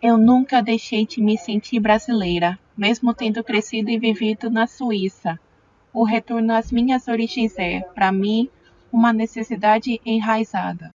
Eu nunca deixei de me sentir brasileira, mesmo tendo crescido e vivido na Suíça. O retorno às minhas origens é, para mim, uma necessidade enraizada.